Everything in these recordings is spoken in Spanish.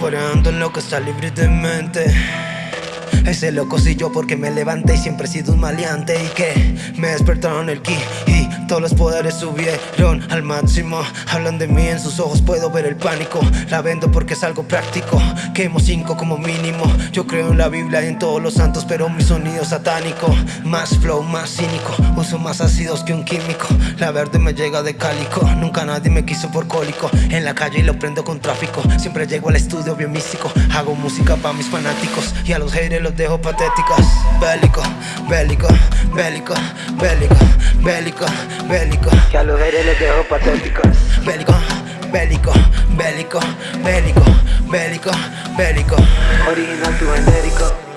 Por ando en lo que está libre de mente ese loco soy yo porque me levanté y siempre he sido un maleante Y que me despertaron el ki y todos los poderes subieron al máximo. Hablan de mí, en sus ojos puedo ver el pánico. La vendo porque es algo práctico. Quemo cinco como mínimo. Yo creo en la Biblia y en todos los santos Pero mi sonido satánico. Más flow, más cínico. Uso más ácidos que un químico. La verde me llega de cálico. Nunca nadie me quiso por cólico. En la calle lo prendo con tráfico. Siempre llego al estudio bien místico. Hago música para mis fanáticos Y a los haters los dejo patéticos. Bélico, bélico, bélico, bélico, bélico, bélico. Que a los haters los dejo patéticos. Bélico, bélico, bélico, bélico, bélico, bélico. Original tu genérico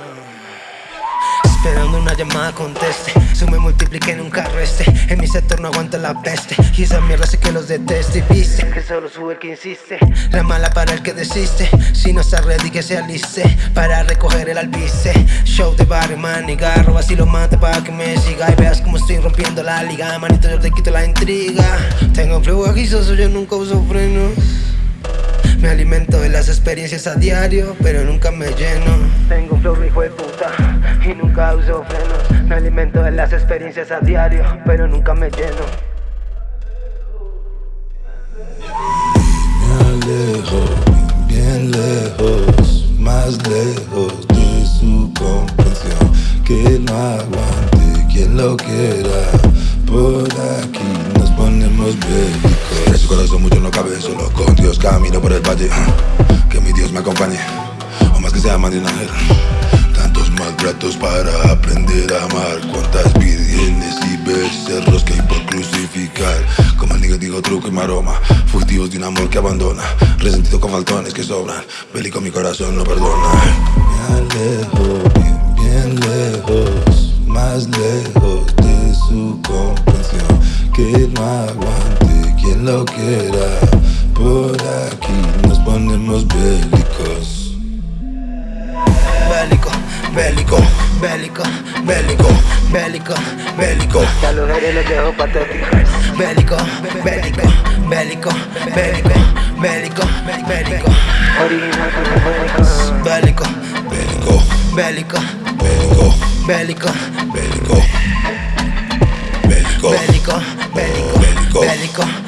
Esperando una llamada conteste. Sume, multiplique, en un carro este En mi sector no aguanta la peste. Y esa mierda sé que los deteste Y viste que solo sube el que insiste. La mala para el que desiste. Si no está ready que se aliste. Para recoger el albice Show de barrio, maniga Roba si lo mate para que me siga. Y veas como estoy rompiendo la liga. Manito yo te quito la intriga. Tengo flow aguizoso, yo nunca uso frenos. Me alimento de las experiencias a diario, pero nunca me lleno Me alimento de las experiencias a diario, pero nunca me lleno. Me alejo, bien lejos, más lejos de su comprensión. Que no aguante quien lo quiera. Por aquí nos ponemos bélicos. En su corazón mucho no cabe, solo con Dios camino por el valle. Que mi Dios me acompañe, o más que sea más maltratos para aprender a amar. Cuántas vidienes y becerros que hay por crucificar. Como el niño digo truco y maroma. Fugitivos de un amor que abandona. Resentido con faltones que sobran. Bélico mi corazón no perdona. Me alejo bien, bien lejos. Más lejos de su comprensión. Que no aguante quien lo quiera. Por bélico, bélico, bélico, bélico, bélico a los haters los dejo patéticos Bélico, bélico, bélico, bélico, bélico, bélico Original tu genérico Bélico, Bélico, bélico, bélico, bélico, bélico Bélico, bélico, bélico, Bélico. bélico, bélico, Bélico. bélico